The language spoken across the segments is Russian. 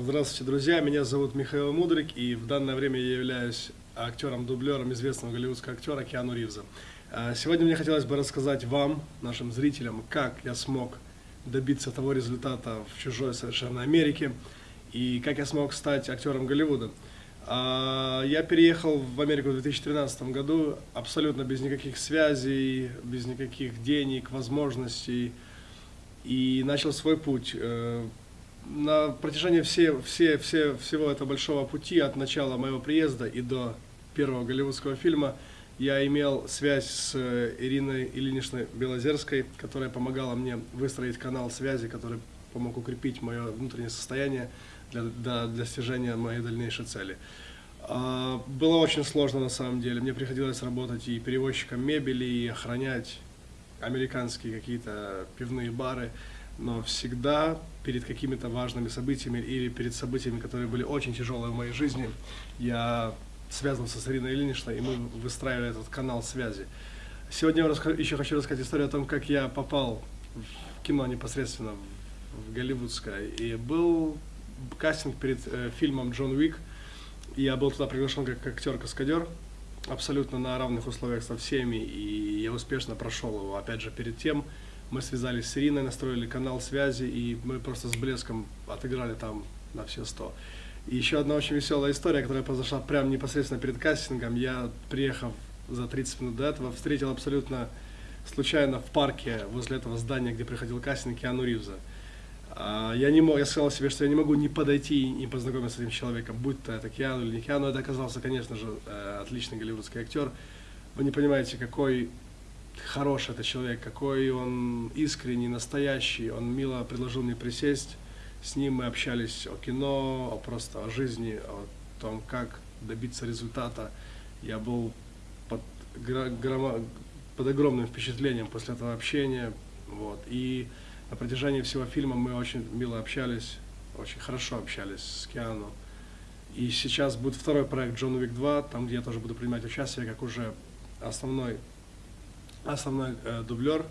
Здравствуйте, друзья. Меня зовут Михаил Мудрик, и в данное время я являюсь актером-дублером известного голливудского актера Киану Ривза. А, сегодня мне хотелось бы рассказать вам, нашим зрителям, как я смог добиться того результата в чужой совершенно Америке, и как я смог стать актером Голливуда. А, я переехал в Америку в 2013 году абсолютно без никаких связей, без никаких денег, возможностей, и начал свой путь. На протяжении все, все, все, всего этого большого пути, от начала моего приезда и до первого голливудского фильма, я имел связь с э, Ириной Ильиничной Белозерской, которая помогала мне выстроить канал связи, который помог укрепить мое внутреннее состояние для, для достижения моей дальнейшей цели. А, было очень сложно на самом деле. Мне приходилось работать и перевозчиком мебели, и охранять американские какие-то пивные бары, но всегда перед какими-то важными событиями или перед событиями, которые были очень тяжелые в моей жизни, я связывался с Ириной Ильиничной, и мы выстраивали этот канал связи. Сегодня я еще хочу рассказать историю о том, как я попал в кино непосредственно, в голливудское. И был кастинг перед э, фильмом «Джон Уик», я был туда приглашен как актер-каскадер, абсолютно на равных условиях со всеми, и я успешно прошел его. Опять же, перед тем мы связались с Ириной, настроили канал связи, и мы просто с блеском отыграли там на все сто. И еще одна очень веселая история, которая произошла прямо непосредственно перед кастингом. Я, приехав за 30 минут до этого, встретил абсолютно случайно в парке возле этого здания, где приходил кастинг, Киану Ривза. А, я не мог, я сказал себе, что я не могу не подойти и не познакомиться с этим человеком, будь то это Киану или не Киану. Это оказался, конечно же, э, отличный голливудский актер. Вы не понимаете, какой хороший это человек, какой он искренний, настоящий. Он мило предложил мне присесть с ним мы общались о кино, о просто о жизни, о том, как добиться результата. Я был под, под огромным впечатлением после этого общения. Вот. И на протяжении всего фильма мы очень мило общались, очень хорошо общались с Киану. И сейчас будет второй проект Джон Уик 2, там, где я тоже буду принимать участие, как уже основной, основной э, дублер.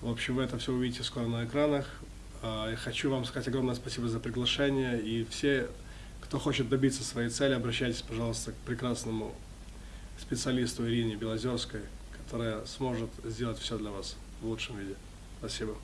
В общем, вы это все увидите скоро на экранах. Я хочу вам сказать огромное спасибо за приглашение. И все, кто хочет добиться своей цели, обращайтесь, пожалуйста, к прекрасному специалисту Ирине Белозерской, которая сможет сделать все для вас в лучшем виде. Спасибо.